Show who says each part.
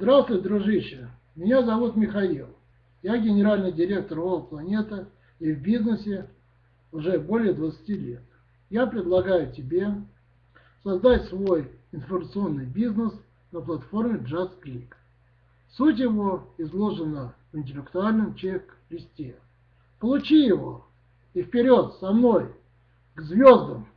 Speaker 1: Здравствуй, дружище. Меня зовут Михаил. Я генеральный директор World Планета и в бизнесе уже более 20 лет. Я предлагаю тебе создать свой информационный бизнес на платформе JustClick. Суть его изложена в интеллектуальном чек-листе. Получи его и вперед со мной к звездам!